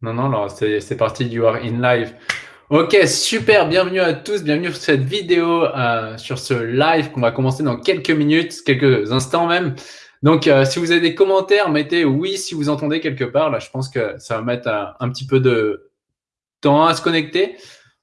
Non, non, alors c'est parti, you are in live. Ok, super, bienvenue à tous, bienvenue sur cette vidéo, euh, sur ce live qu'on va commencer dans quelques minutes, quelques instants même. Donc, euh, si vous avez des commentaires, mettez oui si vous entendez quelque part. Là, je pense que ça va mettre un, un petit peu de temps à se connecter.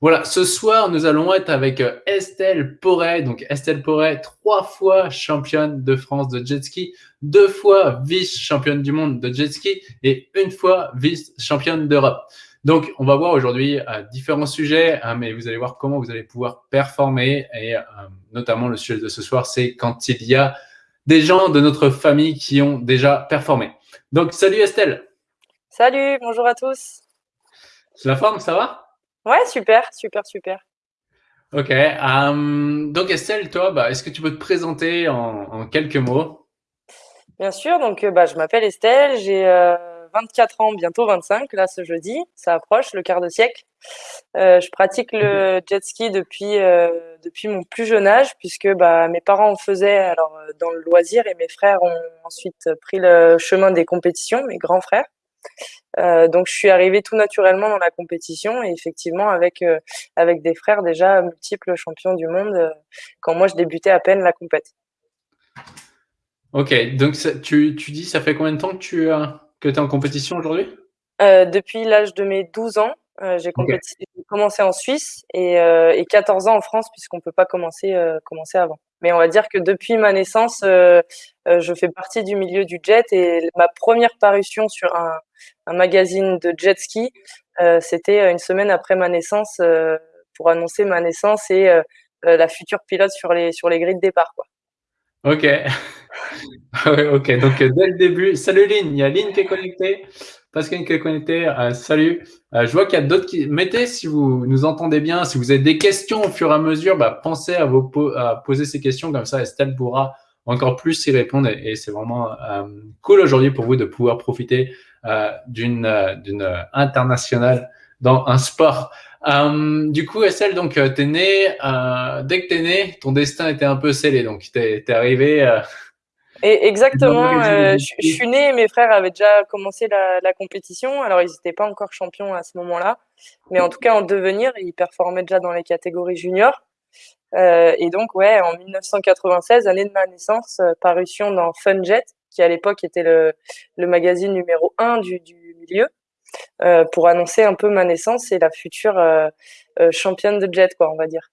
Voilà, ce soir, nous allons être avec euh, Estelle Porret. Donc, Estelle Porret, trois fois championne de France de jet ski, deux fois vice-championne du monde de jet ski et une fois vice-championne d'Europe. Donc, on va voir aujourd'hui euh, différents sujets, hein, mais vous allez voir comment vous allez pouvoir performer. Et euh, notamment, le sujet de ce soir, c'est quand il y a des gens de notre famille qui ont déjà performé. Donc, salut Estelle. Salut, bonjour à tous. C'est la forme, ça va? Ouais, super, super, super. Ok. Euh, donc Estelle, toi, bah, est-ce que tu peux te présenter en, quelques mots? Bien sûr. Donc, euh, bah, je m'appelle Estelle. J'ai 24 euh, ans, bientôt 25. Là, ce jeudi, ça approche le quart de siècle. je pratique le jet ski depuis depuis mon plus jeune âge, puisque bah, mes parents en faisaient alors dans le loisir et mes frères ont ensuite pris le chemin des compétitions, mes grands frères. Euh, donc je suis arrivée tout naturellement dans la compétition et effectivement avec euh, avec des frères déjà multiples champions du monde euh, quand moi je débutais à peine la compète. Ok, donc tu, tu dis ça fait combien de temps que tu que es en compétition aujourd'hui? Depuis l'âge de mes 12 ans. j'ai commencé en Suisse et, et 14 ans en France puisqu'on peut pas commencer commencer avant. Mais on va dire que depuis ma naissance, je fais partie du milieu du jet et ma première parution sur un, magazine de jet ski. Euh, c'était euh, une semaine après ma naissance euh, pour annoncer ma naissance et la future pilote sur les, sur les grilles de départ. Quoi. Ok. ok, donc dès le début, salut Lynn, il y a Lynn qui est connectée, Pascal qui est connectée, salut. je vois qu'il y a d'autres qui... Mettez si vous nous entendez bien, si vous avez des questions au fur et à mesure, bah, pensez à, vous à poser ces questions, comme ça Estelle pourra encore plus y répondre et, c'est vraiment cool aujourd'hui pour vous de pouvoir profiter euh, d'une euh, internationale dans un sport. Euh, du coup, Estelle, donc, euh, t'es né, euh, dès que t'es né, ton destin était un peu scellé. Donc, t'es es arrivé. Euh, et exactement. je, je suis né, mes frères avaient déjà commencé la, la compétition. Alors, ils n'étaient pas encore champions à ce moment-là. Mais en tout cas, en devenir, ils performaient déjà dans les catégories juniors. et donc, ouais, en 1996, année de ma naissance, parution dans Funjet, qui à l'époque était le, le, magazine numéro un du, du milieu, euh, pour annoncer un peu ma naissance et la future euh, euh, championne de jet, quoi, on va dire.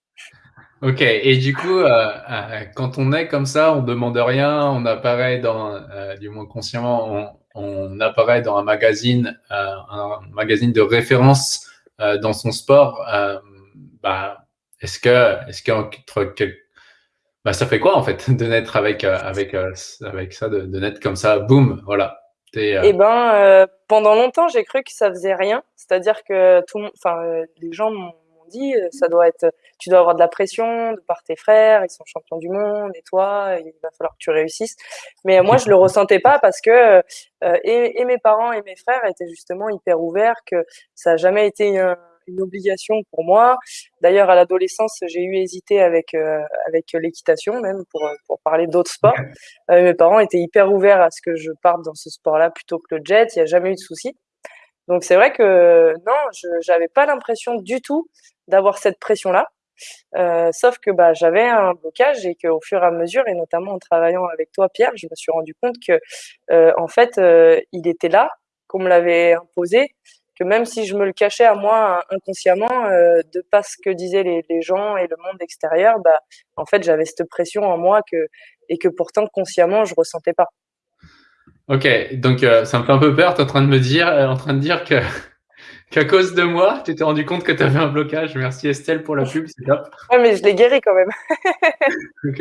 Ok, et du coup, euh, euh, quand on est comme ça, on demande rien, on apparaît dans, euh, du moins consciemment, on, apparaît dans un magazine, un magazine de référence dans son sport. bah, est-ce que, est-ce qu'entre bah, ça fait quoi en fait de naître avec avec avec ça, de, naître comme ça, boum, voilà. Euh... Eh ben, pendant longtemps, j'ai cru que ça faisait rien. C'est-à-dire que tout enfin, les gens m'ont dit, ça doit être, tu dois avoir de la pression de par tes frères, ils sont champions du monde, et toi, il va falloir que tu réussisses. Mais moi, je le ressentais pas parce que et, et, mes parents et mes frères étaient justement hyper ouverts, que ça a jamais été un une obligation pour moi. D'ailleurs, à l'adolescence, j'ai eu hésité avec euh, avec l'équitation même pour pour parler d'autres sports. Euh, mes parents étaient hyper ouverts à ce que je parte dans ce sport-là plutôt que le jet. Il n'y a jamais eu de souci. Donc c'est vrai que non, je j'avais pas l'impression du tout d'avoir cette pression-là. Euh, sauf que bah, j'avais un blocage et qu'au fur et à mesure, et notamment en travaillant avec toi, Pierre, je me suis rendu compte que euh, en fait, euh, il était là, qu'on me l'avait imposé, que même si je me le cachais à moi inconsciemment, de pas ce que disaient les, gens et le monde extérieur, bah, en fait, j'avais cette pression en moi que, et que pourtant, consciemment, je ressentais pas. Ok, donc ça me fait un peu peur, tu es en train de me dire, en train de dire que qu'à cause de moi, tu t'es rendu compte que tu avais un blocage. Merci Estelle pour la pub, c'est top. Ouais, mais je l'ai guéri quand même. ok.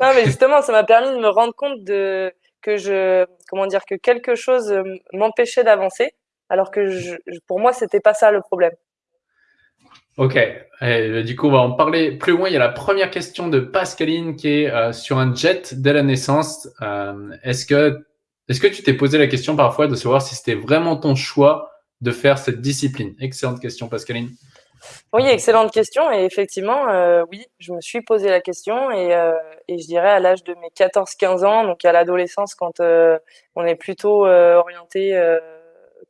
Non, mais justement, ça m'a permis de me rendre compte de que je, comment dire, que quelque chose m'empêchait d'avancer alors que je, pour moi, c'était pas ça le problème. Ok, et, du coup, on va en parler plus loin. Il y a la première question de Pascaline qui est euh, sur un jet dès la naissance. Euh, est-ce que, est-ce que tu t'es posé la question parfois de savoir si c'était vraiment ton choix de faire cette discipline Excellente question, Pascaline. Oui, excellente question. Et effectivement, euh, oui, je me suis posé la question et, euh, je dirais à l'âge de mes 14-15 ans, donc à l'adolescence, quand euh, on est plutôt orienté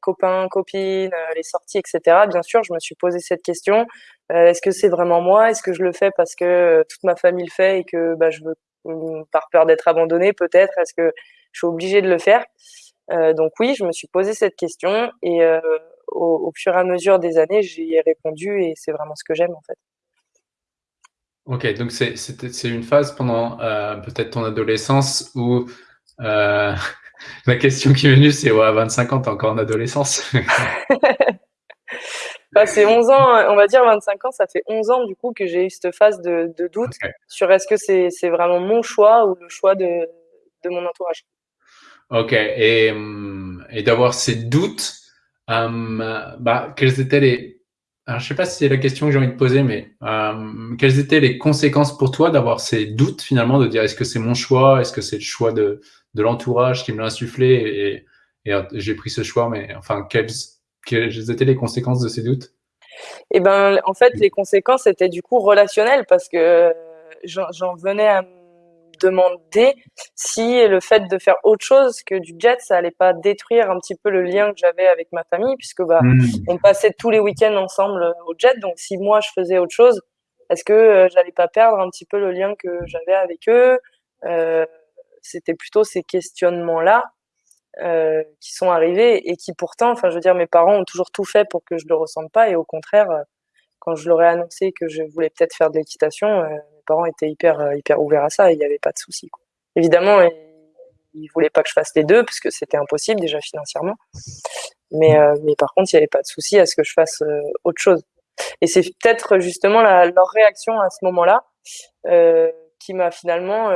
copains, copines, les sorties, etc. Bien sûr, je me suis posé cette question est-ce que c'est vraiment moi? Est-ce que je le fais parce que toute ma famille le fait et que bah, je veux par peur d'être abandonnée peut-être? Est-ce que je suis obligée de le faire? Donc oui, je me suis posé cette question et au, au, fur et à mesure des années, j'y ai répondu et c'est vraiment ce que j'aime en fait. Ok, donc c'est une phase pendant euh, peut-être ton adolescence où euh, la question qui est venue, c'est ouais, à 25 ans, t'es encore en adolescence. bah, c'est 11 ans, on va dire 25 ans, ça fait 11 ans du coup que j'ai eu cette phase de, de doute sur est-ce que c'est vraiment mon choix ou le choix de, de mon entourage. Ok, et, et d'avoir ces doutes, euh, bah, quels étaient les, alors, je ne sais pas si c'est la question que j'ai envie de poser, mais euh, quelles étaient les conséquences pour toi d'avoir ces doutes finalement, de dire est-ce que c'est mon choix, est-ce que c'est le choix de, de l'entourage qui me l'a insufflé? Et, et j'ai pris ce choix, mais enfin, quelles, quelles étaient les conséquences de ces doutes? Eh ben, en fait, les conséquences étaient du coup relationnelles parce que j'en venais à demander si le fait de faire autre chose que du jet, ça allait pas détruire un petit peu le lien que j'avais avec ma famille, puisque bah, hmm. on passait tous les week-ends ensemble euh, au jet. Donc si moi je faisais autre chose, est-ce que euh, j'allais pas perdre un petit peu le lien que j'avais avec eux? Euh, C'était plutôt ces questionnements-là euh, qui sont arrivés et qui pourtant, enfin je veux dire, mes parents ont toujours tout fait pour que je le ressente pas et au contraire, quand je leur ai annoncé que je voulais peut-être faire de l'équitation, parents étaient hyper, euh, hyper ouverts à ça et il n'y avait pas de souci. Évidemment, ils ne voulaient pas que je fasse les deux parce que c'était impossible déjà financièrement. Mais, euh, mais par contre, il n'y avait pas de souci à ce que je fasse euh, autre chose. Et c'est peut-être justement leur réaction à ce moment-là qui m'a finalement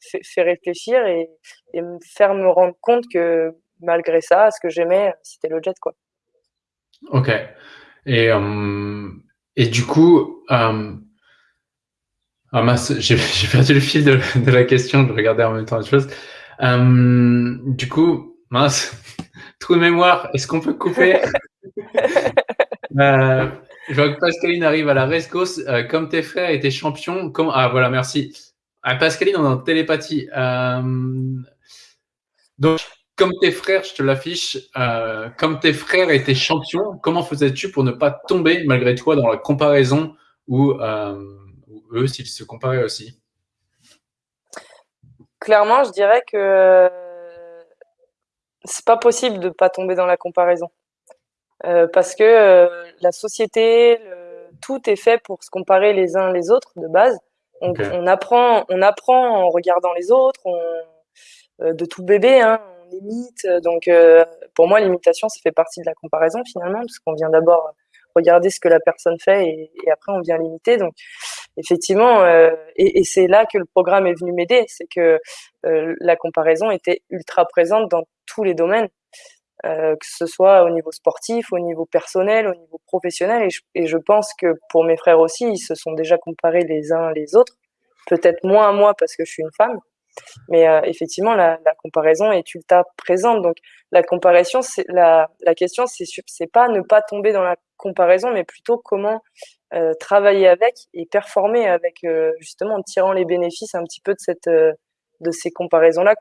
fait, réfléchir et, me faire me rendre compte que malgré ça, ce que j'aimais, c'était le jet. Quoi. Ok. Et, et du coup, ah mince, j'ai perdu le fil de, de, la question, je regardais en même temps autre chose. Euh, du coup, mince, trou de mémoire, est-ce qu'on peut couper? Euh, Je vois que Pascaline arrive à la rescousse. Euh, comme tes frères étaient champions, comme... ah voilà, merci. Ah, Pascaline, on est en télépathie. Euh, donc, comme tes frères, je te l'affiche, comme tes frères étaient champions, comment faisais-tu pour ne pas tomber malgré toi dans la comparaison ou eux s'ils se comparaient aussi Clairement, je dirais que c'est pas possible de pas tomber dans la comparaison. Euh, parce que euh, la société, tout est fait pour se comparer les uns les autres de base. On, on apprend, on apprend en regardant les autres, euh, de tout bébé, hein, on imite. Donc, pour moi, l'imitation, ça fait partie de la comparaison finalement, parce qu'on vient d'abord regarder ce que la personne fait et, après on vient l'imiter. Donc, effectivement, euh, et, et c'est là que le programme est venu m'aider, c'est que euh, la comparaison était ultra présente dans tous les domaines, euh, que ce soit au niveau sportif, au niveau personnel, au niveau professionnel. Et je, et je, pense que pour mes frères aussi, ils se sont déjà comparés les uns les autres, peut-être moins à moi parce que je suis une femme. Mais euh, effectivement, la, la, comparaison est ultra présente. Donc, la comparaison, la, la question, c'est c'est pas ne pas tomber dans la comparaison, mais plutôt comment euh, travailler avec et performer avec euh, justement en tirant les bénéfices un petit peu de cette de ces comparaisons là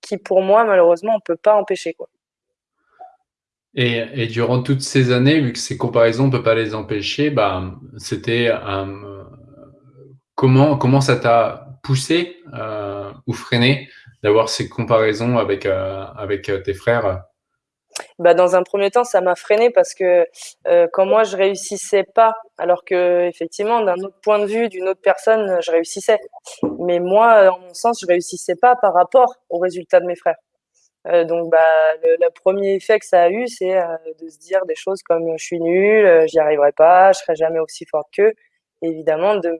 qui pour moi malheureusement on peut pas empêcher quoi. Et, et, durant toutes ces années, vu que ces comparaisons on peut pas les empêcher, bah c'était comment comment ça t'a poussé ou freiné d'avoir ces comparaisons avec avec tes frères? Bah, dans un premier temps, ça m'a freiné parce que euh, quand moi je réussissais pas, alors que effectivement d'un autre point de vue d'une autre personne, je réussissais. Mais moi, en mon sens, je réussissais pas par rapport aux résultats de mes frères. Euh, donc, bah, le, premier effet que ça a eu, c'est euh, de se dire des choses comme je suis nul, euh, j'y arriverai pas, je serai jamais aussi forte qu'eux. Évidemment, de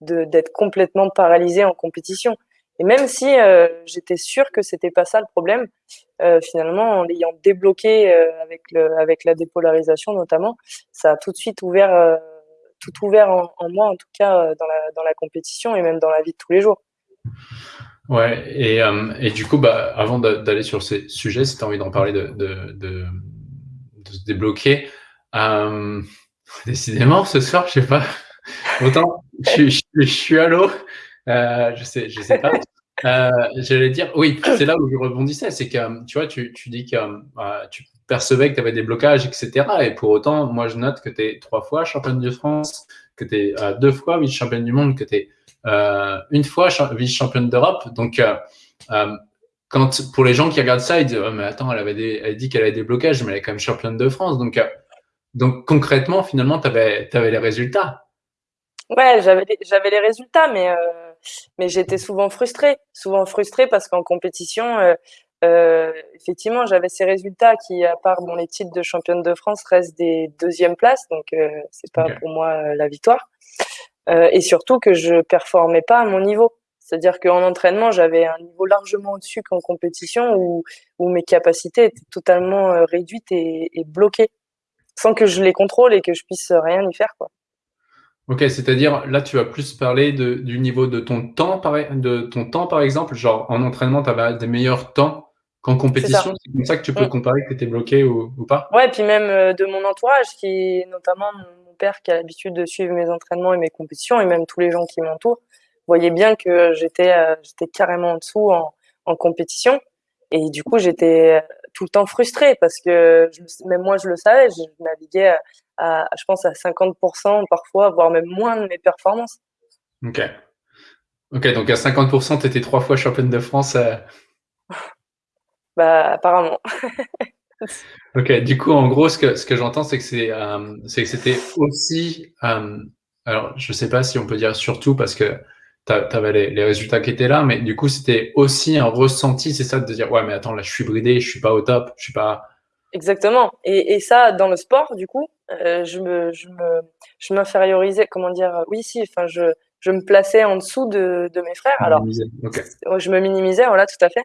d'être complètement paralysé en compétition. Et même si euh, j'étais sûre que c'était pas ça le problème, euh, finalement, en l'ayant débloqué euh, avec, le, avec la dépolarisation notamment, ça a tout de suite ouvert, tout ouvert en, en, moi, en tout cas dans la, dans la compétition et même dans la vie de tous les jours. Ouais, et, et du coup, bah, avant d'aller sur ces sujets, si tu as envie d'en parler, de, de, de, de, se débloquer, décidément, ce soir, je sais pas, autant je, suis à l'eau, euh, je sais, je sais pas. Euh, j'allais dire, oui, c'est là où je rebondissais, c'est que tu vois, tu, tu dis que euh, tu percevais que tu avais des blocages, etc. Et pour autant, moi, je note que tu es trois fois championne de France, que tu es deux fois vice-championne du monde, que tu es une fois vice-championne d'Europe. Donc, pour les gens qui regardent ça, ils disent oh, mais attends, elle avait elle dit qu'elle avait des blocages, mais elle est quand même championne de France. Donc, donc concrètement, finalement, tu avais les résultats. Ouais, j'avais j'avais les résultats, mais mais j'étais souvent frustrée, souvent frustrée parce qu'en compétition, euh, euh, effectivement, j'avais ces résultats qui, à part bon, les titres de championne de France, restent des deuxièmes places, donc euh, c'est pas pour moi la victoire. et surtout que je performais pas à mon niveau. C'est-à-dire qu'en entraînement, j'avais un niveau largement au-dessus qu'en compétition où, où mes capacités étaient totalement réduites et, et bloquées, sans que je les contrôle et que je puisse rien y faire. Quoi. Ok, c'est-à-dire là, tu vas plus parler de, du niveau de ton temps, par, de ton temps, par exemple. Genre, en entraînement, tu avais des meilleurs temps qu'en compétition? C'est comme ça que tu peux mm. comparer que tu étais bloqué ou, ou, pas? Ouais, puis même euh, de mon entourage, qui notamment mon père qui a l'habitude de suivre mes entraînements et mes compétitions, et même tous les gens qui m'entourent, voyaient bien que j'étais euh, j'étais carrément en dessous en, en compétition. Et du coup, j'étais tout le temps frustrée parce que même moi, je le savais, je naviguais à, je pense, à 50% parfois, voire même moins de mes performances. Ok. Ok, donc à 50%, tu étais trois fois championne de France. Euh. Bah, apparemment. ok, du coup, en gros, ce que, ce que j'entends, c'est que c'est, euh, c'est que c'était aussi, euh, alors je sais pas si on peut dire surtout parce que tu avais les, les, résultats qui étaient là, mais du coup, c'était aussi un ressenti, c'est ça, de dire, ouais, mais attends, là, je suis bridé, je suis pas au top, je suis pas. Exactement. Et, et ça, dans le sport, du coup, euh, je me, je me, je m'infériorisais, comment dire, oui, si, enfin, je, je me plaçais en dessous de, de mes frères. Alors, je me minimisais, voilà, tout à fait.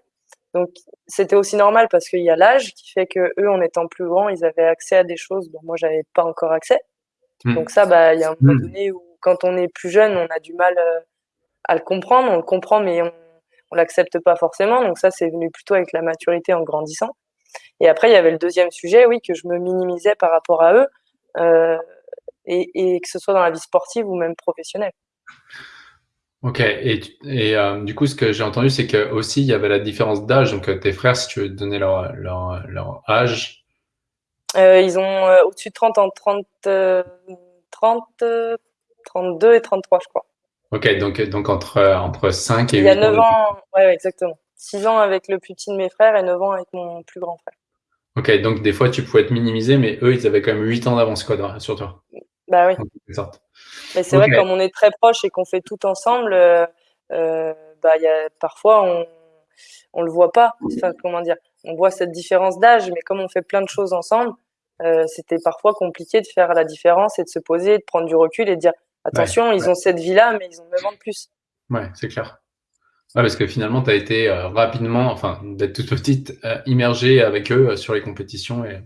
Donc, c'était aussi normal parce qu'il y a l'âge qui fait que eux, en étant plus grands, ils avaient accès à des choses dont moi, j'avais pas encore accès. Hmm. Donc ça, bah, il y a un moment hmm. donné où, quand on est plus jeune, on a du mal euh, à le comprendre. On le comprend, mais on, on l'accepte pas forcément. Donc ça, c'est venu plutôt avec la maturité en grandissant. Et après, il y avait le deuxième sujet, oui, que je me minimisais par rapport à eux, euh, et, et, que ce soit dans la vie sportive ou même professionnelle. Ok, et, et euh, du coup, ce que j'ai entendu, c'est que aussi il y avait la différence d'âge. Donc, euh, tes frères, si tu veux donner leur, leur, leur âge euh, Ils ont au-dessus de 30 ans, 30, 30, 32 et 33, je crois. Ok, donc, donc entre, entre 5 et 8 Il y a 9 ans, ouais, ouais, exactement. 6 ans avec le plus petit de mes frères et 9 ans avec mon plus grand frère. Ok, donc des fois tu pouvais être minimisé, mais eux, ils avaient quand même 8 ans d'avance quoi, sur toi. Bah oui. Mais c'est vrai que comme on est très proches et qu'on fait tout ensemble, euh, euh, bah, y a, parfois on on le voit pas. Enfin, comment dire On voit cette différence d'âge, mais comme on fait plein de choses ensemble, euh, c'était parfois compliqué de faire la différence et de se poser, de prendre du recul et de dire attention, ils ont cette vie-là, mais ils ont 9 ans de plus. Ouais, c'est clair. Ouais, parce que finalement, tu as été euh, rapidement, enfin, d'être toute petite, euh, immergée avec eux euh, sur les compétitions. Et...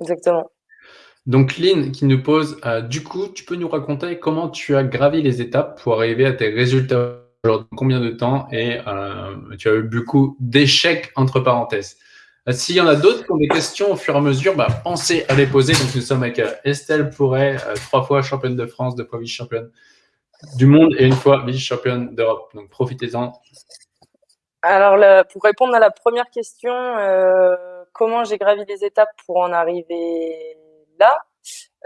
Exactement. Donc, Lynn qui nous pose, du coup, tu peux nous raconter comment tu as gravi les étapes pour arriver à tes résultats aujourd'hui, combien de temps et tu as eu beaucoup d'échecs entre parenthèses? S'il y en a d'autres qui ont des questions au fur et à mesure, bah, pensez à les poser. Donc, nous sommes avec Estelle Pourret, trois fois championne de France, deux fois vice-championne du monde et une fois vice-championne d'Europe. Donc profitez-en. Alors, pour répondre à la première question, euh, comment j'ai gravi les étapes pour en arriver là?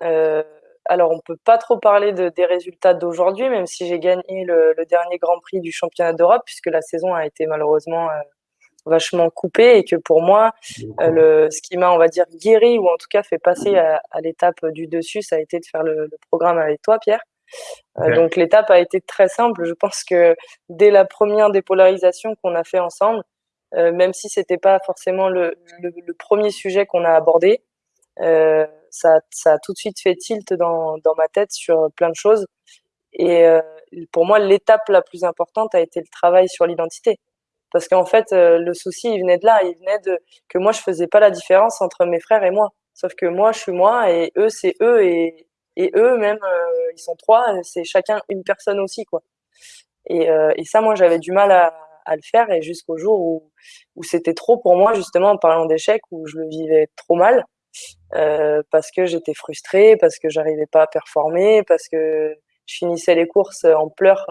Euh, Alors, on peut pas trop parler de, des résultats d'aujourd'hui, même si j'ai gagné le, dernier Grand Prix du championnat d'Europe, puisque la saison a été malheureusement euh, vachement coupée et que pour moi, ce qui m'a, on va dire, guéri ou en tout cas fait passer à, l'étape du dessus, ça a été de faire le programme avec toi, Pierre. Euh, donc l'étape a été très simple. Je pense que dès la première dépolarisation qu'on a fait ensemble, euh, même si c'était pas forcément le, le, premier sujet qu'on a abordé, euh, ça, ça, a tout de suite fait tilt dans, dans ma tête sur plein de choses. Et pour moi, l'étape la plus importante a été le travail sur l'identité. Parce qu'en fait, le souci, il venait de là. Il venait de que moi, je faisais pas la différence entre mes frères et moi. Sauf que moi, je suis moi et eux, c'est eux. Et, et eux, même, euh, ils sont trois, c'est chacun une personne aussi, quoi. Et, euh, et ça, moi, j'avais du mal à, à, le faire, et jusqu'au jour où, où c'était trop pour moi, justement, en parlant d'échec, où je le vivais trop mal, euh, parce que j'étais frustrée, parce que j'arrivais pas à performer, parce que je finissais les courses en pleurs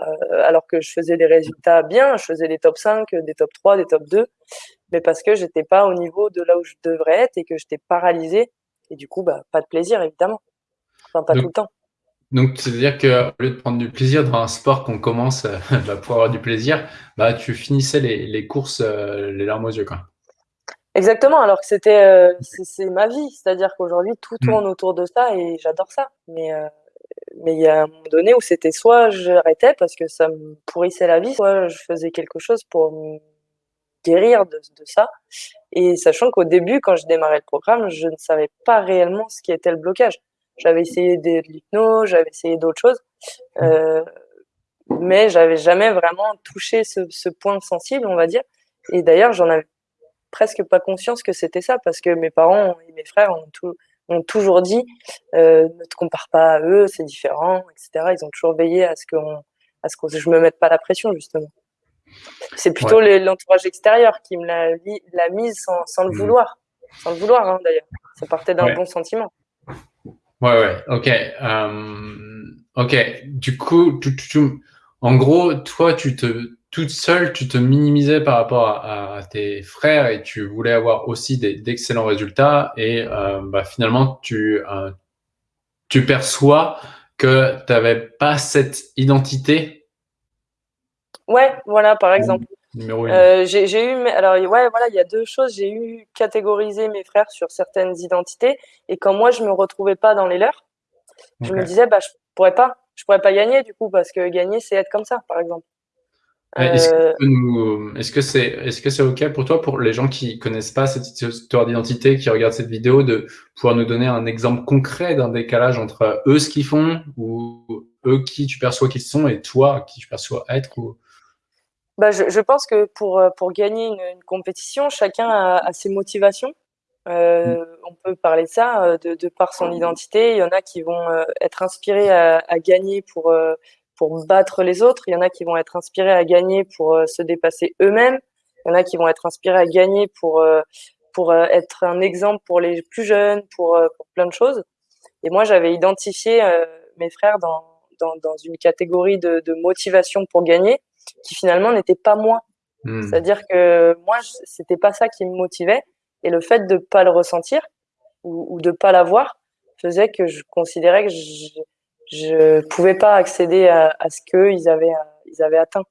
alors que je faisais des résultats bien, je faisais des top 5, des top 3, des top 2, mais parce que j'étais pas au niveau de là où je devrais être et que j'étais paralysée. Et du coup, bah, pas de plaisir, évidemment. Enfin, pas tout le temps. Donc, c'est-à-dire qu'au lieu de prendre du plaisir dans un sport qu'on commence bah, pour avoir du plaisir, bah, tu finissais les, les courses les larmes aux yeux. Quoi. Exactement, alors que c'était euh, c'est ma vie, c'est-à-dire qu'aujourd'hui tout mmh. tourne autour de ça et j'adore ça. Mais euh, mais il y a un moment donné où c'était soit j'arrêtais parce que ça me pourrissait la vie, soit je faisais quelque chose pour me guérir de, de ça. Et sachant qu'au début, quand je démarrais le programme, je ne savais pas réellement ce qui était le blocage. J'avais essayé de l'hypnose, j'avais essayé d'autres choses, mmh. euh, mais j'avais jamais vraiment touché ce, ce point sensible, on va dire. Et d'ailleurs, j'en avais presque pas conscience que c'était ça parce que mes parents et mes frères ont, ont toujours dit euh, ne te compare pas à eux, c'est différent, etc. Ils ont toujours veillé à ce que à ce que je me mette pas la pression justement. C'est plutôt l'entourage extérieur qui me l'a mise sans, sans, le mmh. vouloir, sans le vouloir hein, d'ailleurs. Ça partait d'un bon sentiment. Ouais, ouais, ok. Euh, ok, du coup, en gros, toi, tu te, toute seule, tu te minimisais par rapport à, tes frères et tu voulais avoir aussi d'excellents résultats et euh, bah, finalement, tu, euh, tu perçois que tu n'avais pas cette identité? Ouais, voilà, par exemple. Euh, j'ai eu, alors ouais, voilà, il y a deux choses. J'ai eu catégorisé mes frères sur certaines identités et quand moi je me retrouvais pas dans les leurs, je me disais bah je pourrais pas, je pourrais pas gagner du coup parce que gagner c'est être comme ça, par exemple. Est-ce que c'est est-ce que c'est ok pour toi, pour les gens qui connaissent pas cette histoire d'identité, qui regardent cette vidéo, de pouvoir nous donner un exemple concret d'un décalage entre eux ce qu'ils font ou eux qui tu perçois qu'ils sont et toi qui tu perçois être ou... bah, je, je, pense que pour, pour gagner une, une compétition, chacun a, a ses motivations. Euh, on peut parler de ça de, de, par son identité. Il y en a qui vont être inspirés à, à gagner pour pour battre les autres. Il y en a qui vont être inspirés à gagner pour euh, se dépasser eux-mêmes. Il y en a qui vont être inspirés à gagner pour euh, pour euh, être un exemple pour les plus jeunes, pour, pour plein de choses. Et moi, j'avais identifié mes frères dans, dans, dans, une catégorie de, de motivation pour gagner qui finalement n'était pas moi. Hmm. C'est-à-dire que moi, c'était pas ça qui me motivait. Et le fait de pas le ressentir ou, ou de pas l'avoir faisait que je considérais que je, je pouvais pas accéder à, à ce qu'ils avaient, ils avaient atteint.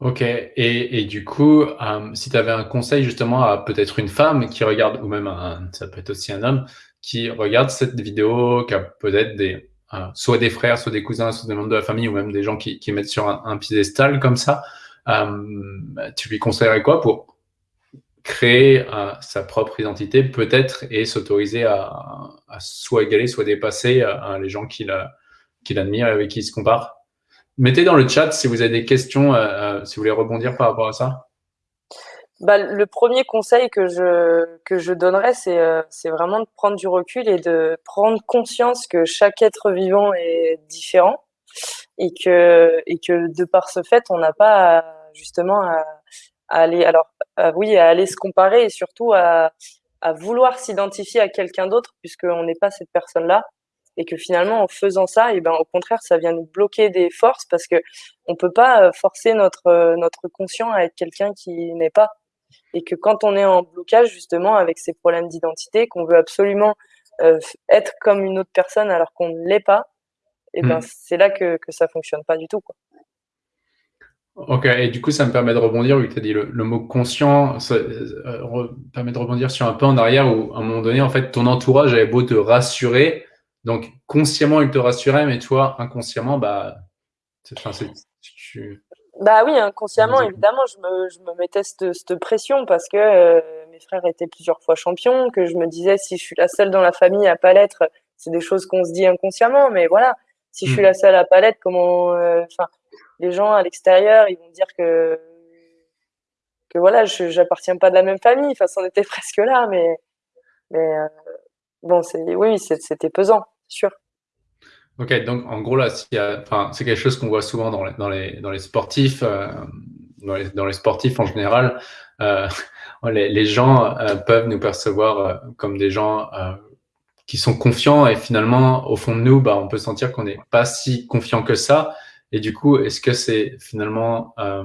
Ok, et, et du coup, euh, si tu avais un conseil justement à peut-être une femme qui regarde, ou même un, ça peut être aussi un homme, qui regarde cette vidéo, qui a peut-être des, soit des frères, soit des cousins, soit des membres de la famille, ou même des gens qui, mettent sur un, un piédestal comme ça, euh, tu lui conseillerais quoi pour créer euh, sa propre identité peut-être et s'autoriser à, soit égaler, soit dépasser euh, les gens qu'il admire et avec qui il se compare. Mettez dans le chat si vous avez des questions, si vous voulez rebondir par rapport à ça. Bah, le premier conseil que je, que je donnerais, c'est vraiment de prendre du recul et de prendre conscience que chaque être vivant est différent et que, et que de par ce fait, on n'a pas justement à, aller, alors oui, à aller se comparer et surtout à, à vouloir s'identifier à quelqu'un d'autre puisqu'on n'est pas cette personne-là et que finalement en faisant ça, et eh ben au contraire, ça vient nous bloquer des forces parce que on peut pas euh, forcer notre euh, notre conscient à être quelqu'un qui n'est pas et que quand on est en blocage justement avec ces problèmes d'identité, qu'on veut absolument euh, être comme une autre personne alors qu'on ne l'est pas, et eh ben mmh. c'est là que que ça fonctionne pas du tout quoi. Ok, et du coup, ça me permet de rebondir, vu que tu as dit le, mot conscient, ça euh, permet de rebondir sur un peu en arrière où, à un moment donné, en fait, ton entourage avait beau te rassurer, donc consciemment, il te rassurait, mais toi, inconsciemment, bah, enfin, tu... Bah oui, inconsciemment, évidemment, je me, je me mettais cette, cette pression parce que euh, mes frères étaient plusieurs fois champions, que je me disais, si je suis la seule dans la famille à pas l'être, c'est des choses qu'on se dit inconsciemment, mais voilà, si je suis hmm. la seule à pas l'être, comment, euh, enfin, les gens à l'extérieur, ils vont dire que que voilà, je j'appartiens pas de la même famille. Enfin, c'en était presque là, mais mais euh, bon, c'est oui, c'était pesant, sûr. Ok, donc en gros là, c'est quelque chose qu'on voit souvent dans les, dans les, dans les sportifs, euh, dans, les, dans, les, sportifs en général. Euh, les, gens peuvent nous percevoir comme des gens qui sont confiants et finalement, au fond de nous, bah, on peut sentir qu'on n'est pas si confiant que ça. Et du coup, est-ce que c'est finalement, euh,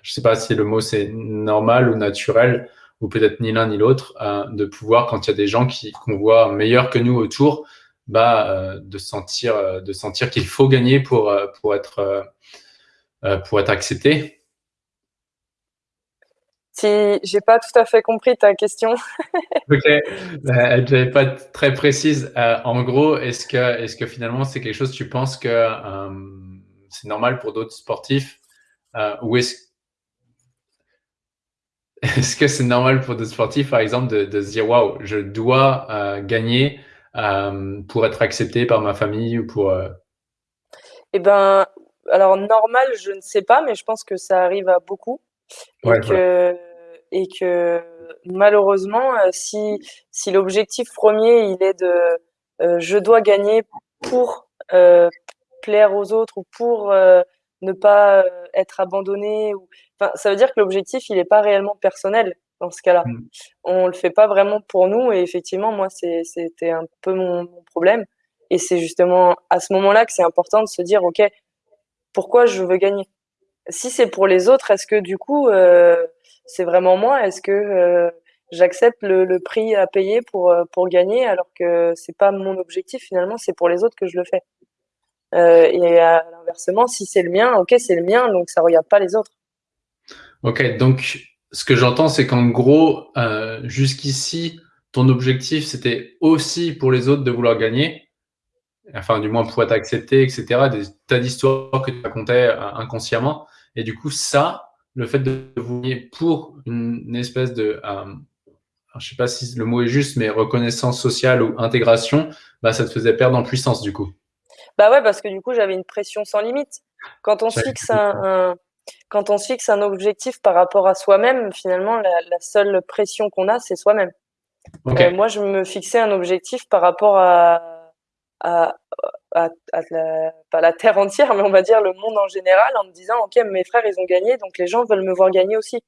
je sais pas si le mot c'est normal ou naturel, ou peut-être ni l'un ni l'autre, euh, de pouvoir, quand il y a des gens qu'on voit meilleurs que nous autour, bah, de sentir, euh, de sentir qu'il faut gagner pour, euh, pour, être, pour être accepté. Si j'ai pas tout à fait compris ta question. ok, elle n'était pas très précise. en gros, est-ce que, est-ce que finalement c'est quelque chose, tu penses que c'est normal pour d'autres sportifs? Ou est-ce est-ce que c'est normal pour d'autres sportifs, par exemple, de, de se dire waouh, je dois gagner pour être accepté par ma famille ou pour euh, Eh ben, alors normal, je ne sais pas, mais je pense que ça arrive à beaucoup. Et que et que malheureusement, euh, si si l'objectif premier il est de je dois gagner pour plaire aux autres ou pour ne pas être abandonné ou enfin ça veut dire que l'objectif il n'est pas réellement personnel dans ce cas-là. Mm. On le fait pas vraiment pour nous et effectivement, moi, c'était un peu mon, problème. Et c'est justement à ce moment-là que c'est important de se dire, OK, pourquoi je veux gagner? Si c'est pour les autres, est-ce que du coup, euh, c'est vraiment moi? Est-ce que euh, j'accepte le, prix à payer pour, euh, pour gagner alors que c'est pas mon objectif finalement, c'est pour les autres que je le fais? Et à l'inversement, si c'est le mien, OK, c'est le mien, donc ça regarde pas les autres. Ok, donc ce que j'entends, c'est qu'en gros, euh, jusqu'ici, ton objectif, c'était aussi pour les autres de vouloir gagner, enfin, du moins pour être accepté, etc. Des tas d'histoires que tu racontais euh, inconsciemment. Et du coup, ça, le fait de vous pour une, espèce de, euh, je sais pas si le mot est juste, mais reconnaissance sociale ou intégration, bah, ça te faisait perdre en puissance, du coup. Bah ouais, parce que du coup, j'avais une pression sans limite. Quand on se fixe un quand on se fixe un objectif par rapport à soi-même, finalement, la, seule pression qu'on a, c'est soi-même. Euh, moi, je me fixais un objectif par rapport à, à, à, la, pas la terre entière, mais on va dire le monde en général, en me disant, OK, mes frères, ils ont gagné, donc les gens veulent me voir gagner aussi.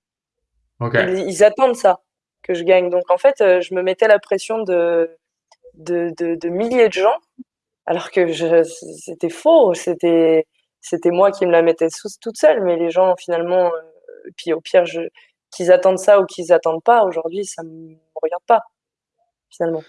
Ils, attendent ça, que je gagne. Donc, en fait, euh, je me mettais la pression de, de, de, de milliers de gens, alors que c'était faux, c'était c'était moi qui me la mettais toute seule, mais les gens finalement, euh, puis au pire, qu'ils attendent ça ou qu'ils attendent pas, aujourd'hui, ça me regarde pas finalement.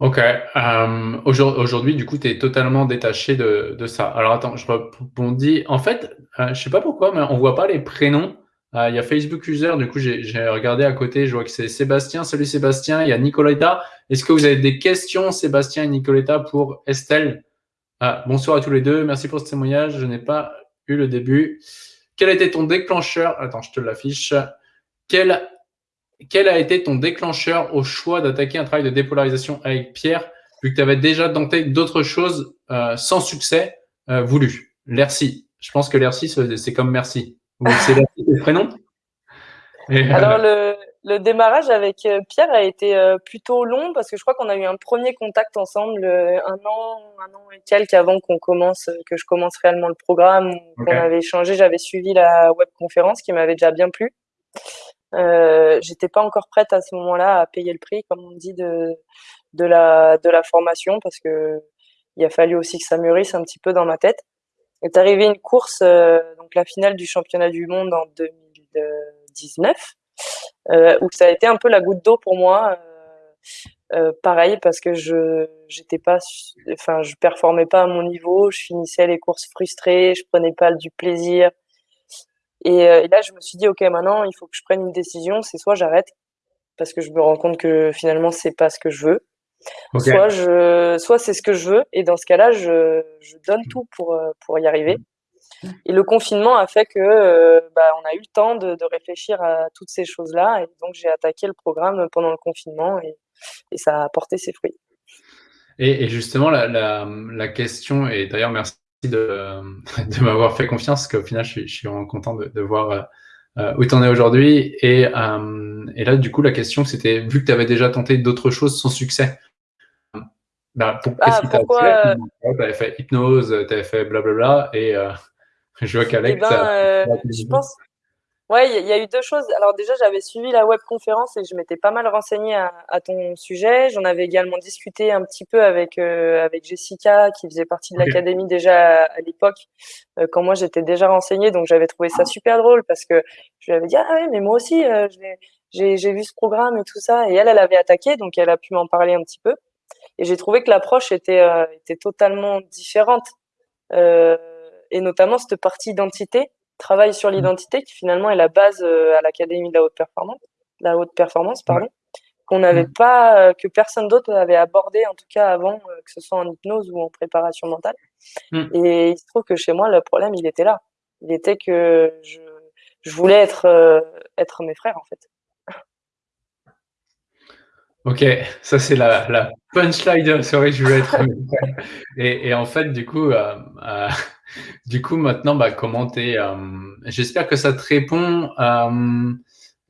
Ok. Euh, aujourd'hui, du coup, tu es totalement détaché de, ça. Alors attends, je rebondis. En fait, je euh, je sais pas pourquoi, mais on voit pas les prénoms. Il y a Facebook User, du coup, j'ai regardé à côté, je vois que c'est Sébastien. Salut Sébastien. Il y a Nicoletta. Est-ce que vous avez des questions, Sébastien et Nicoletta, pour Estelle? Ah, bonsoir à tous les deux. Merci pour ce témoignage. Je n'ai pas eu le début. Quel a été ton déclencheur? Attends, je te l'affiche. Quel, quel a été ton déclencheur au choix d'attaquer un travail de dépolarisation avec Pierre, vu que tu avais déjà tenté d'autres choses euh, sans succès euh, voulu L'ERCI. Je pense que l'ERCI, c'est comme merci. C'est le prénom? Alors, le, le démarrage avec euh, Pierre a été euh, plutôt long parce que je crois qu'on a eu un premier contact ensemble euh, un an, un an et quelques avant qu'on commence, que je commence réellement le programme. On avait échangé, j'avais suivi la web conférence qui m'avait déjà bien plu. Euh, J'étais pas encore prête à ce moment-là à payer le prix, comme on dit, de de la de la formation parce que il a fallu aussi que ça mûrisse un petit peu dans ma tête. Est arrivée une course, donc la finale du championnat du monde en 2019 euh, où ça a été un peu la goutte d'eau pour moi. Euh, euh, pareil parce que je j'étais pas enfin je performais pas à mon niveau je finissais les courses frustrées je prenais pas du plaisir. Et, et, là je me suis dit ok maintenant il faut que je prenne une décision c'est soit j'arrête parce que je me rends compte que finalement c'est pas ce que je veux soit je soit c'est ce que je veux et dans ce cas-là je, je donne tout pour pour y arriver et le confinement a fait que euh, bah, on a eu le temps de, réfléchir à toutes ces choses-là. Et donc, j'ai attaqué le programme pendant le confinement et, ça a porté ses fruits. Et, justement, la, question, et d'ailleurs, merci de, m'avoir fait confiance, parce qu'au final, je suis, vraiment content de, voir euh, où tu en es aujourd'hui. Et, euh, et, là, du coup, la question, c'était, vu que tu avais déjà tenté d'autres choses sans succès, bah, pour, ah, t'a Tu avais fait hypnose, tu avais fait blablabla, et je vois qu'Alex. Eh ben, euh, je pense. Ouais, il y, a eu deux choses. Alors déjà, j'avais suivi la web conférence et je m'étais pas mal renseignée à, ton sujet. J'en avais également discuté un petit peu avec euh, avec Jessica, qui faisait partie de l'académie déjà à, l'époque, euh, quand moi j'étais déjà renseignée. Donc j'avais trouvé ça super drôle parce que je lui avais dit ah ouais, mais moi aussi euh, j'ai j'ai vu ce programme et tout ça. Et elle, elle avait attaqué, donc elle a pu m'en parler un petit peu. Et j'ai trouvé que l'approche était était totalement différente, et notamment cette partie identité travail sur l'identité qui finalement est la base euh, à l'académie de la haute performance, la haute performance pardon, qu'on n'avait mmh. pas, euh, que personne d'autre avait abordé en tout cas avant, euh, que ce soit en hypnose ou en préparation mentale. Mmh. Et il se trouve que chez moi le problème il était là, il était que je, je voulais être être mes frères en fait. Ok, ça c'est la, la punchline de je voulais être et, et en fait, du coup, euh, euh, du coup, maintenant, bah, comment euh, J'espère que ça te répond. Euh,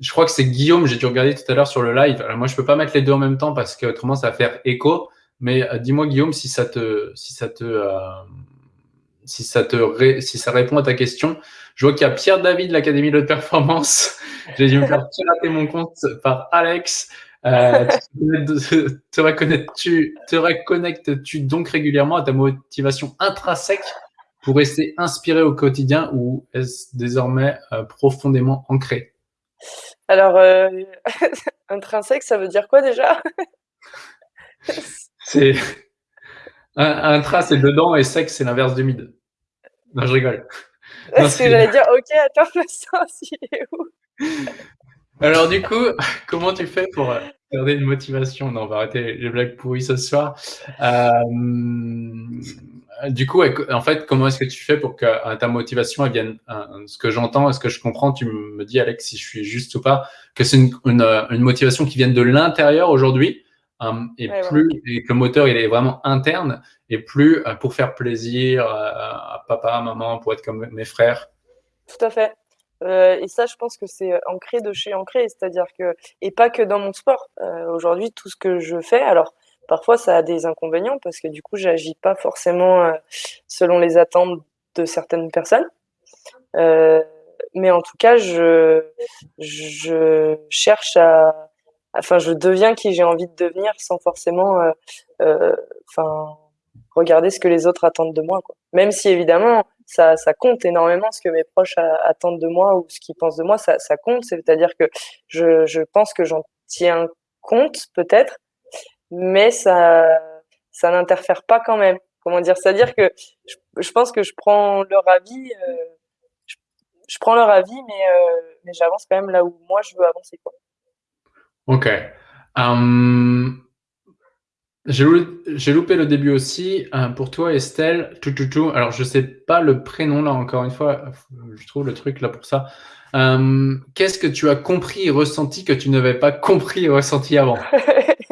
je crois que c'est Guillaume, j'ai dû regarder tout à l'heure sur le live. Alors, moi, je peux pas mettre les deux en même temps parce que autrement, ça va faire écho. Mais dis-moi, Guillaume, si ça te, si ça te, si ça te, si ça répond à ta question. Je vois qu'il y a Pierre David de l'Académie de Performance. J'ai dû me faire pirater mon compte par Alex. Euh, te reconnectes-tu te reconnectes-tu donc régulièrement à ta motivation intrinsèque pour rester inspiré au quotidien ou est-ce désormais euh, profondément ancré? Alors, euh, intrinsèque, ça veut dire quoi déjà? C'est intra, c'est dedans et sec, c'est l'inverse du mid. Non, je rigole. Est-ce que j'allais dire, ok, attends, le sens, il est où? Alors du coup, comment tu fais pour euh, garder une motivation? Non, on va arrêter les blagues pourries ce soir. Euh, du coup, en fait, comment est-ce que tu fais pour que euh, ta motivation elle vienne Ce que j'entends, ce que je comprends, tu me dis, Alex, si je suis juste ou pas, que c'est une, motivation qui vient de l'intérieur aujourd'hui et plus et que le moteur il est vraiment interne et plus pour faire plaisir à papa, à maman, pour être comme mes frères. Tout à fait. Euh, et ça, je pense que c'est ancré de chez ancré, c'est-à-dire que et pas que dans mon sport. Euh, aujourd'hui, tout ce que je fais, alors parfois ça a des inconvénients parce que du coup, j'agis pas forcément euh, selon les attentes de certaines personnes. mais en tout cas, je je cherche à, enfin, je deviens qui j'ai envie de devenir sans forcément, enfin, regarder ce que les autres attendent de moi. Quoi. Même si évidemment, ça, ça, compte énormément ce que mes proches attendent de moi ou ce qu'ils pensent de moi, ça, ça compte. C'est-à-dire que je, je pense que j'en tiens compte peut-être, mais ça, ça n'interfère pas quand même. Comment dire? C'est-à-dire que je, je, pense que je prends leur avis, euh, je, je, prends leur avis, mais, euh, mais j'avance quand même là où moi je veux avancer. Quoi. Ok. Um, j'ai loupé le début aussi. Euh, pour toi, Estelle, tout, tout, tout. Alors, je sais pas le prénom là, encore une fois. Je trouve le truc là pour ça. Euh, qu'est-ce que tu as compris et ressenti que tu n'avais pas compris et ressenti avant?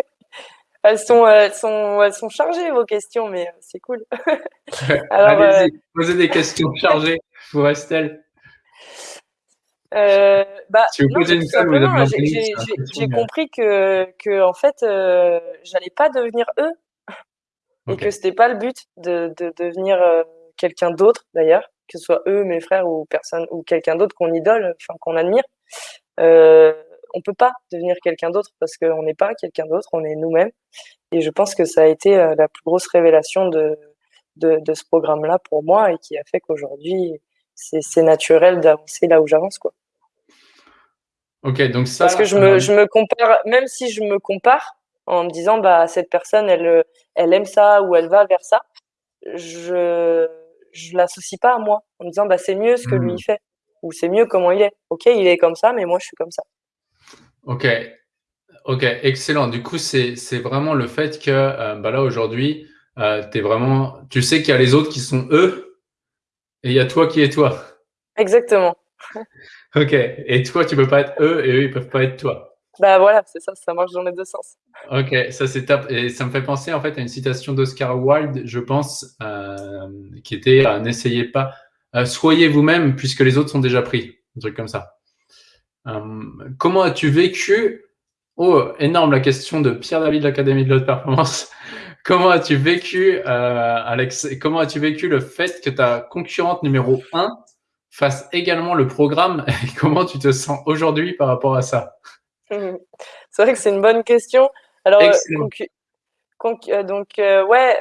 elles, sont, elles, sont, elles sont chargées vos questions, mais euh, c'est cool. Allez-y, posez des questions chargées pour Estelle. Euh, bah, j'ai compris que, que en fait, euh, j'allais pas devenir eux et que c'était pas le but de, de devenir euh, quelqu'un d'autre d'ailleurs, que ce soit eux, mes frères ou personne ou quelqu'un d'autre qu'on idole, enfin qu'on admire. Euh, on peut pas devenir quelqu'un d'autre parce qu'on n'est pas quelqu'un d'autre, on est nous-mêmes. Et je pense que ça a été euh, la plus grosse révélation de, de, de ce programme-là pour moi et qui a fait qu'aujourd'hui, c'est naturel d'avancer là où j'avance, quoi. Ok, donc ça. Parce que je me, je me compare, même si je me compare en me disant, bah, cette personne, elle, elle aime ça ou elle va vers ça, je, je l'associe pas à moi en me disant, bah, c'est mieux ce que lui il hmm. fait ou c'est mieux comment il est. Ok, il est comme ça, mais moi, je suis comme ça. Ok, ok, excellent. Du coup, c'est vraiment le fait que euh, bah là aujourd'hui, euh, es vraiment, tu sais qu'il y a les autres qui sont eux et il y a toi qui es toi. Exactement. Ok. Et toi, tu peux pas être eux et eux, ils peuvent pas être toi. Bah voilà, c'est ça, ça marche dans les deux sens. Ok, ça c'est top. Et ça me fait penser en fait à une citation d'Oscar Wilde, je pense, euh, qui était euh, N'essayez pas, soyez vous-même puisque les autres sont déjà pris. Un truc comme ça. Comment as-tu vécu Oh, énorme la question de Pierre David de l'Académie de l'Haute Performance. comment as-tu vécu, Alex, comment as-tu vécu le fait que ta concurrente numéro 1 fasse également le programme. Comment tu te sens aujourd'hui par rapport à ça? C'est vrai que c'est une bonne question. Alors, euh, donc, ouais,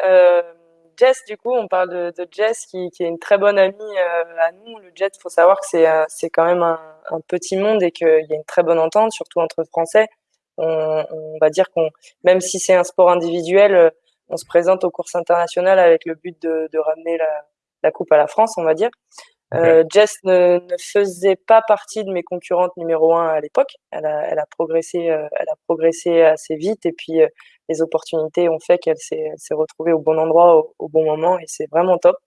Jess, du coup, on parle de, Jess qui, est une très bonne amie à nous. Le jet, faut savoir que c'est quand même un, un, petit monde et qu'il y a une très bonne entente, surtout entre Français on, va dire qu'on, même si c'est un sport individuel, euh, on se présente aux courses internationales avec le but de, ramener la, coupe à la France, on va dire. Euh, Jess ne, faisait pas partie de mes concurrentes numéro un à l'époque. Elle a, progressé, euh, elle a progressé assez vite et puis les opportunités ont fait qu'elle s'est, retrouvée au bon endroit au, bon moment et c'est vraiment top.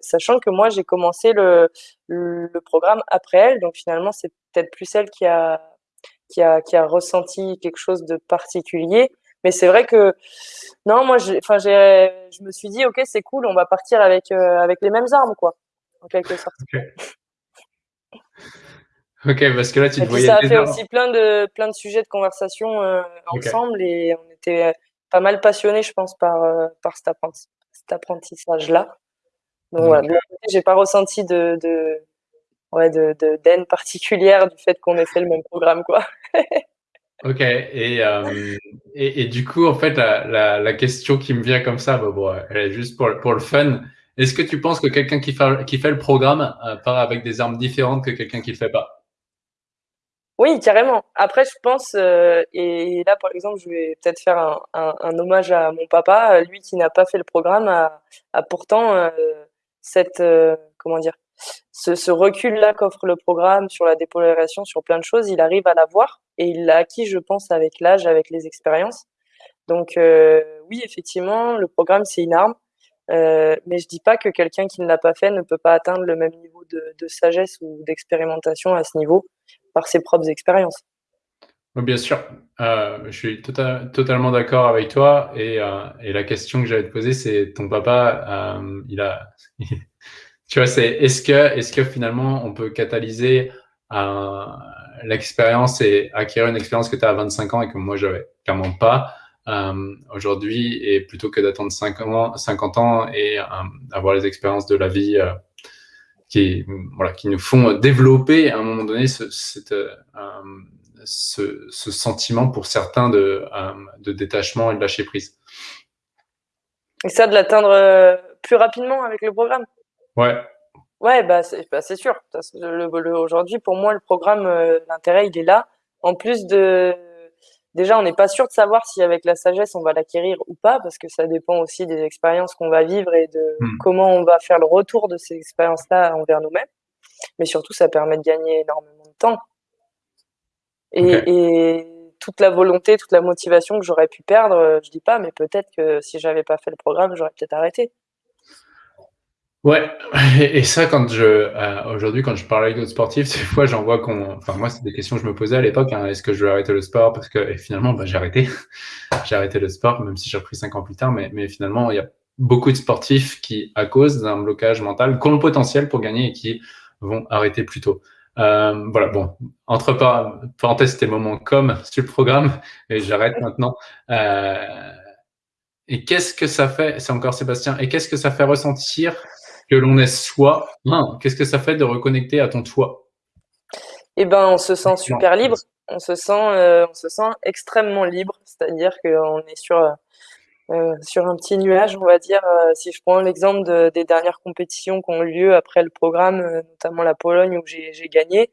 sachant que moi j'ai commencé le, le, programme après elle, donc finalement c'est peut-être plus elle qui a qui a, qui a ressenti quelque chose de particulier. Mais c'est vrai que non, moi, enfin, j'ai, je me suis dit, ok, c'est cool, on va partir avec euh, avec les mêmes armes, quoi, en quelque sorte. Ok, parce que là, tu te voyais. Ça a fait aussi plein de plein de sujets de conversation euh, ensemble et on était pas mal passionnés, je pense, par euh, par cet, apprentissage-là. Donc voilà, j'ai pas ressenti de, de ouais, de, de particulière du fait qu'on ait fait le même programme, quoi. ok, et, euh, et, et, du coup, en fait, la, la, la, question qui me vient comme ça, bah, bon, elle est juste pour, pour le fun. Est-ce que tu penses que quelqu'un qui fait, qui fait le programme euh, part avec des armes différentes que quelqu'un qui le fait pas? Oui, carrément. Après, je pense, euh, et là, par exemple, je vais peut-être faire un, un, un, hommage à mon papa, lui qui n'a pas fait le programme, a, a pourtant cette, comment dire, ce, recul-là qu'offre le programme sur la dépolarisation, sur plein de choses, il arrive à l'avoir et il l'a acquis, je pense, avec l'âge, avec les expériences. Donc euh, oui, effectivement, le programme, c'est une arme. Euh, mais je dis pas que quelqu'un qui ne l'a pas fait ne peut pas atteindre le même niveau de, sagesse ou d'expérimentation à ce niveau par ses propres expériences. Bien sûr, euh, je suis tota-, totalement d'accord avec toi. Et, la question que j'allais te poser, c'est ton papa, il a, tu vois, c'est est-ce que, est-ce que finalement on peut catalyser l'expérience et acquérir une expérience que tu as à 25 ans et que moi j'avais clairement pas euh, aujourd'hui et plutôt que d'attendre 50 ans, et euh, avoir les expériences de la vie euh, qui, voilà, qui nous font développer à un moment donné ce, ce, ce sentiment pour certains de, de détachement et de lâcher prise. Et ça, de l'atteindre plus rapidement avec le programme? Ouais. Ouais, bah c'est bah, sûr. Aujourd'hui, pour moi, le programme, euh, l'intérêt, il est là. En plus de, déjà, on n'est pas sûr de savoir si avec la sagesse, on va l'acquérir ou pas, parce que ça dépend aussi des expériences qu'on va vivre et de hmm. comment on va faire le retour de ces expériences-là envers nous-mêmes. Mais surtout, ça permet de gagner énormément de temps. Et, et toute la volonté, toute la motivation que j'aurais pu perdre, euh, je dis pas, mais peut-être que si j'avais pas fait le programme, j'aurais peut-être arrêté. Ouais, et ça, quand je, euh, aujourd'hui, quand je parle avec d'autres sportifs, des fois, j'en vois qu'on, enfin, moi, c'est des questions que je me posais à l'époque, hein, est-ce que je vais arrêter le sport? Parce que, et finalement, bah, j'ai arrêté. j'ai arrêté le sport, même si j'ai repris cinq ans plus tard, mais, mais finalement, il y a beaucoup de sportifs qui, à cause d'un blocage mental, ont le potentiel pour gagner et qui vont arrêter plus tôt. Euh, voilà, bon, entre parenthèses, c'était moment comme sur le programme, et j'arrête maintenant. Euh, et qu'est-ce que ça fait, c'est encore Sébastien, et qu'est-ce que ça fait ressentir que l'on est soi, qu'est-ce que ça fait de reconnecter à ton toi? Eh ben, on se sent super libre. On se sent, euh, on se sent extrêmement libre. C'est-à-dire qu'on est sur euh, sur un petit nuage, on va dire. Euh, si je prends l'exemple des dernières compétitions qui ont eu lieu après le programme, notamment la Pologne où j'ai gagné,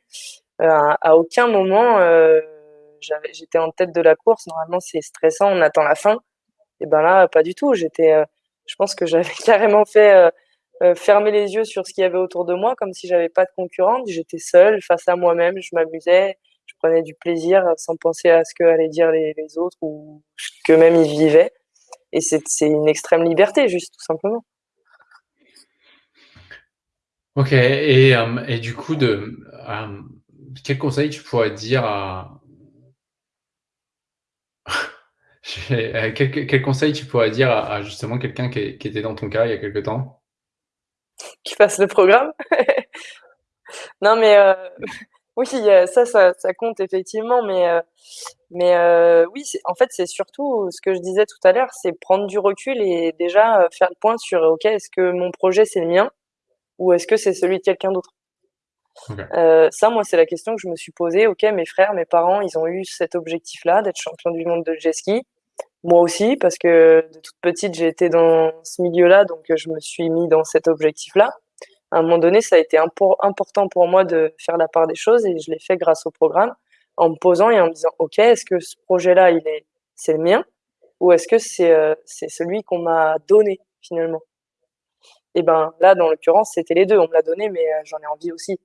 à aucun moment j'étais en tête de la course. Normalement, c'est stressant, on attend la fin. Et ben là, pas du tout. J'étais, je pense que j'avais carrément fait fermer les yeux sur ce qu'il y avait autour de moi, comme si j'avais pas de concurrente. J'étais seule face à moi-même, je m'amusais, je prenais du plaisir sans penser à ce que allaient dire les, autres ou que même ils vivaient. Et c'est une extrême liberté, juste tout simplement. Ok, et, euh, et du coup, de, euh, quel conseil tu pourrais dire à. quel, quel, conseil tu pourrais dire à, justement quelqu'un qui, qui, était dans ton cas il y a quelque temps? Qui fasse le programme. non, mais euh, oui, ça, ça, ça, compte effectivement, mais, euh, mais euh, oui, en fait, c'est surtout ce que je disais tout à l'heure, c'est prendre du recul et déjà faire le point sur, OK, est-ce que mon projet, c'est le mien ou est-ce que c'est celui de quelqu'un d'autre? Euh, Ça, moi, c'est la question que je me suis posée. Ok, mes frères, mes parents, ils ont eu cet objectif-là d'être champion du monde de jet ski. Moi aussi, parce que de toute petite, j'ai été dans ce milieu-là, donc je me suis mis dans cet objectif-là. À un moment donné, ça a été important pour moi de faire la part des choses et je l'ai fait grâce au programme en me posant et en me disant, OK, est-ce que ce projet-là, il est, c'est le mien ou est-ce que c'est, euh, c'est celui qu'on m'a donné finalement? Et ben là, dans l'occurrence, c'était les deux. On me l'a donné, mais euh, j'en ai envie aussi.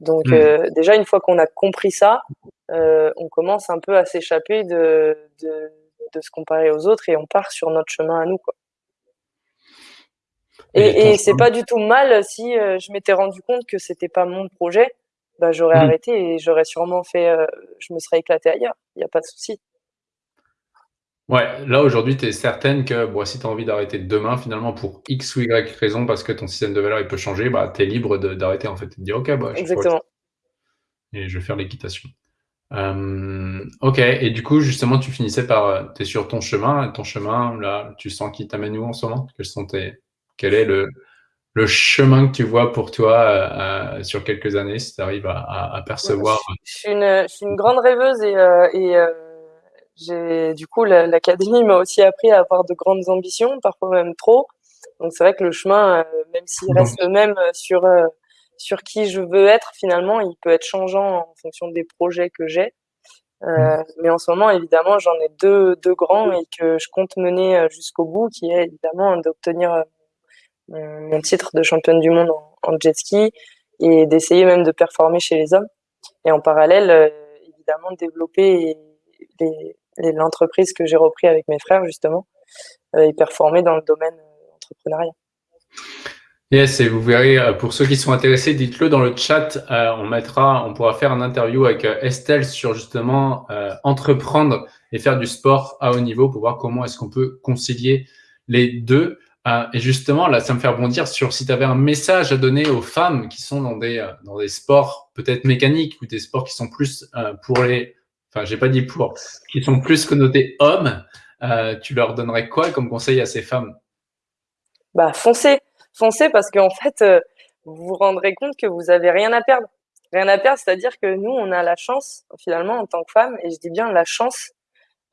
Donc mmh. euh, déjà, une fois qu'on a compris ça, euh, on commence un peu à s'échapper de, de, de, se comparer aux autres et on part sur notre chemin à nous. Quoi. Et, et c'est pas du tout mal si je m'étais rendu compte que c'était pas mon projet, bah, j'aurais mmh. arrêté et j'aurais sûrement fait, je me serais éclaté ailleurs. Il n'y a pas de souci. Ouais, là aujourd'hui, tu es certaine que bon, si tu as envie d'arrêter demain, finalement, pour X ou Y raison, parce que ton système de valeur il peut changer, bah, tu es libre d'arrêter en fait. Tu te dis, OK, bah, je Exactement. Et je vais faire l'équitation. Euh, ok, et du coup, justement, tu finissais par. Euh, tu es sur ton chemin, ton chemin, là, tu sens qu'il t'amène où en ce moment? Quels sont tes, Quel est le, le chemin que tu vois pour toi euh, sur quelques années, si tu arrives à, à, percevoir? Je, suis une, je, suis une, grande rêveuse et, et j'ai du coup l'académie m'a aussi appris à avoir de grandes ambitions, parfois même trop. Donc c'est vrai que le chemin, même s'il reste le même sur sur qui je veux être, finalement, il peut être changeant en fonction des projets que j'ai. Euh, mais en ce moment, évidemment, j'en ai deux, deux grands et que je compte mener jusqu'au bout, qui est évidemment d'obtenir mon titre de championne du monde en, en jet ski et d'essayer même de performer chez les hommes. Et en parallèle, évidemment, développer l'entreprise que j'ai repris avec mes frères justement euh, et performer dans le domaine euh, entrepreneurial. Yes, et vous verrez, euh, pour ceux qui sont intéressés, dites-le dans le chat. on mettra, on pourra faire un interview avec Estelle sur justement entreprendre et faire du sport à haut niveau pour voir comment est-ce qu'on peut concilier les deux. et justement, là, ça me fait rebondir sur si tu avais un message à donner aux femmes qui sont dans des, dans des sports peut-être mécaniques ou des sports qui sont plus pour les enfin, j'ai pas dit pour, qui sont plus connotés hommes, euh, tu leur donnerais quoi comme conseil à ces femmes? Bah, foncez, foncez parce qu'en fait, euh, vous vous rendrez compte que vous avez rien à perdre. Rien à perdre, c'est-à-dire que nous, on a la chance, finalement, en tant que femme, et je dis bien la chance,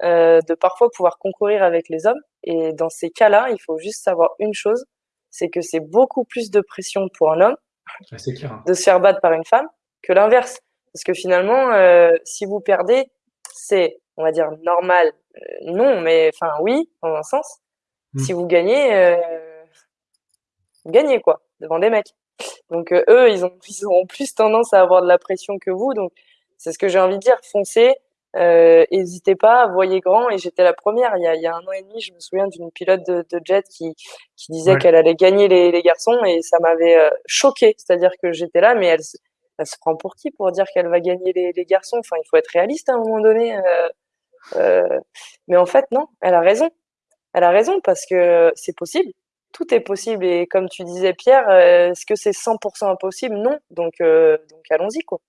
euh, de parfois pouvoir concourir avec les hommes. Et dans ces cas-là, il faut juste savoir une chose, c'est que c'est beaucoup plus de pression pour un homme hein. de se faire battre par une femme que l'inverse. Parce que finalement, euh, si vous perdez, c'est, on va dire, normal. Euh, non, mais enfin, oui, dans un sens. Hmm. Si vous gagnez, euh, gagnez quoi, devant des mecs. Donc eux, ils, ont, ils auront plus tendance à avoir de la pression que vous. Donc c'est ce que j'ai envie de dire, foncez. N'hésitez pas, voyez grand. Et j'étais la première. Il y, a, il y a, un an et demi, je me souviens d'une pilote de, de, jet qui, qui disait qu'elle allait gagner les, les, garçons et ça m'avait choqué. C'est-à-dire que j'étais là, mais elle, elle se prend pour qui pour dire qu'elle va gagner les, les, garçons? Enfin, il faut être réaliste à un moment donné. Euh, euh, mais en fait, non, elle a raison. Elle a raison parce que c'est possible. Tout est possible. Et comme tu disais, Pierre, euh, est-ce que c'est 100% impossible? Non. Donc, euh, donc allons-y, quoi.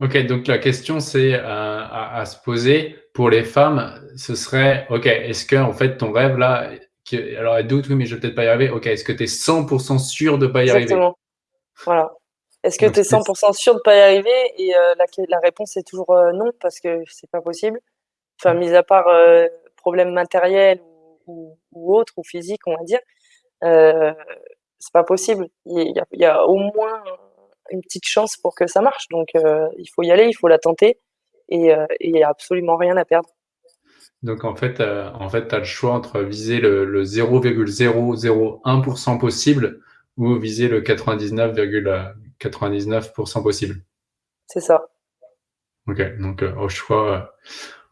Ok, donc la question c'est à, à, se poser pour les femmes, ce serait, ok, est-ce que en fait ton rêve là, qui, alors elle doute, oui, mais je vais peut-être pas y arriver. Ok, est-ce que tu es 100% sûr de pas y Exactement. arriver Voilà. Est-ce que tu es 100% sûr de pas y arriver? Et euh, la, la, réponse est toujours euh, non parce que c'est pas possible. Enfin, mis à part euh, problème matériel ou, ou, autre ou physique, on va dire, euh, c'est pas possible. Il y, a, il y, a, au moins une petite chance pour que ça marche. Donc, euh, il faut y aller, il faut la tenter et il n'y a absolument rien à perdre. Donc en fait, en fait, tu as le choix entre viser le, le 0,001% possible ou viser le 99,9 99% possible. C'est ça. Ok, donc euh, au choix.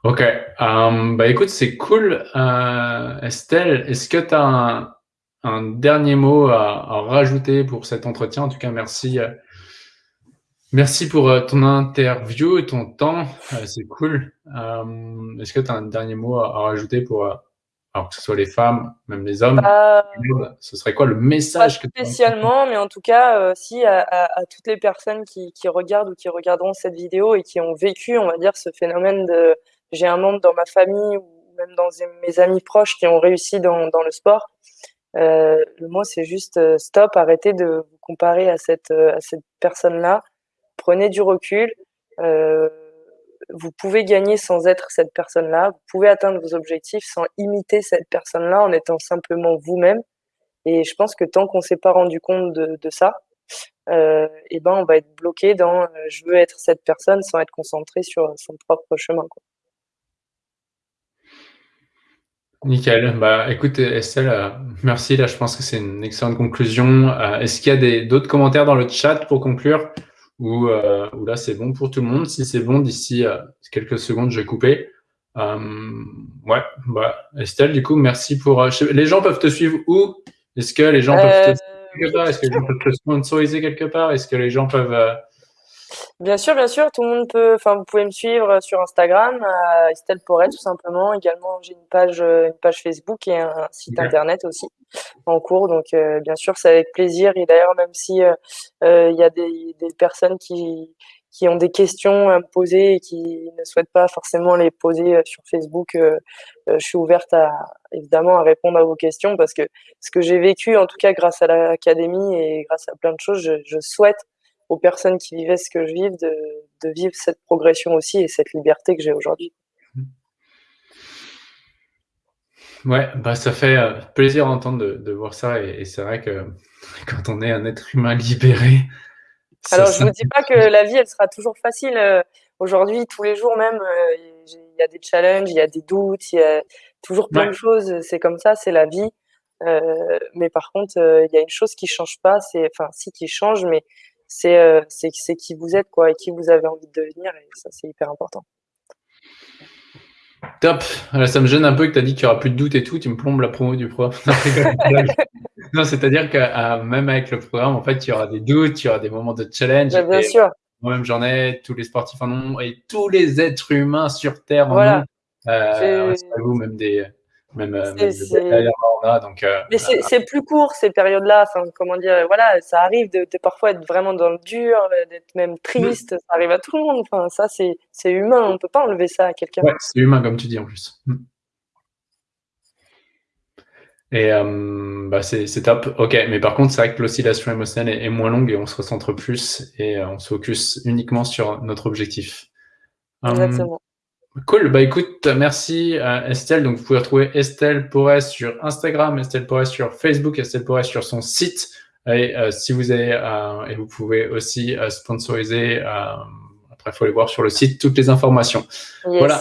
Euh, ok, um, bah écoute, c'est cool. Euh, Estelle, est-ce que tu as un, un, dernier mot à, à, rajouter pour cet entretien? En tout cas, merci. Euh, merci pour ton interview et ton temps. c'est cool. Um, est-ce que tu as un dernier mot à, à rajouter pour alors que ce soit les femmes, même les hommes, euh, ce serait quoi le message Pas spécialement, mais en tout cas, euh, si à, à, à, toutes les personnes qui, qui, regardent ou qui regarderont cette vidéo et qui ont vécu, on va dire, ce phénomène de j'ai un membre dans ma famille ou même dans mes amis proches qui ont réussi dans, le sport, le mot, c'est juste stop, arrêtez de vous comparer à cette, cette personne-là. Prenez du recul. vous pouvez gagner sans être cette personne-là. Vous pouvez atteindre vos objectifs sans imiter cette personne-là en étant simplement vous-même. Et je pense que tant qu'on s'est pas rendu compte de, ça, euh, et ben on va être bloqué dans euh, je veux être cette personne sans être concentré sur son propre chemin. Nickel. Bah, écoute, Estelle, euh, merci. Là, je pense que c'est une excellente conclusion. Euh, est-ce qu'il y a d'autres commentaires dans le chat pour conclure? Ou, ou là, c'est bon pour tout le monde Si c'est bon, d'ici quelques secondes, je vais couper. ouais, bah, Estelle, du coup, merci pour. les gens peuvent te suivre où? Est-ce que les gens peuvent te est-ce que les gens peuvent te sponsoriser quelque part? Est-ce que les gens peuvent... Euh, bien sûr, bien sûr, tout le monde peut. Enfin, vous pouvez me suivre sur Instagram, Estelle Porret, tout simplement. Également, j'ai une page, euh, une page Facebook et un site internet aussi en cours. Donc, euh, bien sûr, c'est avec plaisir. Et d'ailleurs, même si il y a des, des personnes qui qui ont des questions à me poser et qui ne souhaitent pas forcément les poser euh, sur Facebook, euh, euh, je suis ouverte à évidemment à répondre à vos questions parce que ce que j'ai vécu, en tout cas grâce à l'académie et grâce à plein de choses, je, je, souhaite aux personnes qui vivaient ce que je vis de, de vivre cette progression aussi et cette liberté que j'ai aujourd'hui. Ouais, bah ça fait plaisir d'entendre de, de, voir ça et, et c'est vrai que quand on est un être humain libéré, alors, je ne vous dis pas que la vie, elle sera toujours facile. Euh, aujourd'hui, tous les jours même, euh, il y a des challenges, il y a des doutes, il y a toujours plein de choses. C'est comme ça, c'est la vie. Euh, mais par contre, il y a une chose qui change pas, c'est, enfin, si qui change, mais c'est, c'est, qui vous êtes, quoi, et qui vous avez envie de devenir, et ça, c'est hyper important. Top. ça me gêne un peu que tu as dit qu'il n'y aura plus de doute et tout. Tu me plombes la promo du programme. non, c'est-à-dire que euh, même avec le programme, en fait, il y aura des doutes, il y aura des moments de challenge. bien sûr. Moi-même, j'en ai. Tous les sportifs en ont et tous les êtres humains sur Terre en ont. Euh, vous, même des, même, euh, donc, euh, mais c'est plus court ces périodes-là. Enfin, comment dire, voilà, ça arrive de, parfois être vraiment dans le dur, d'être même triste. Ça arrive à tout le monde. Enfin, ça, c'est humain. On peut pas enlever ça à quelqu'un. Ouais, c'est humain, comme tu dis en plus. Hmm. Et bah c'est top. Ok, mais par contre, c'est vrai que l'oscillation émotionnelle est, est, moins longue et on se recentre plus et on se focus uniquement sur notre objectif. Exactement. Cool, bah écoute, merci à Estelle. Donc vous pouvez retrouver Estelle Porès sur Instagram, Estelle Porès sur Facebook, Estelle Porès sur son site. Et euh, si vous avez, euh, et vous pouvez aussi euh, sponsoriser, après il faut aller voir sur le site toutes les informations. Voilà.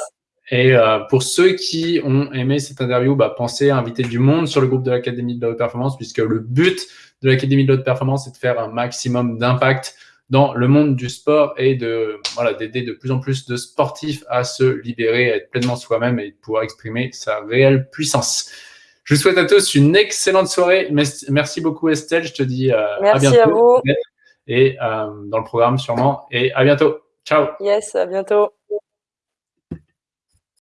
Et pour ceux qui ont aimé cette interview, bah, pensez à inviter du monde sur le groupe de l'Académie de la haute performance, puisque le but de l'Académie de la haute performance, c'est de faire un maximum d'impact dans le monde du sport et de voilà d'aider de plus en plus de sportifs à se libérer, à être pleinement soi-même et pouvoir exprimer sa réelle puissance. Je vous souhaite à tous une excellente soirée. Merci beaucoup Estelle. Je te dis euh, à bientôt. à vous. Et euh, dans le programme sûrement. Et à bientôt. Ciao. Yes, à bientôt.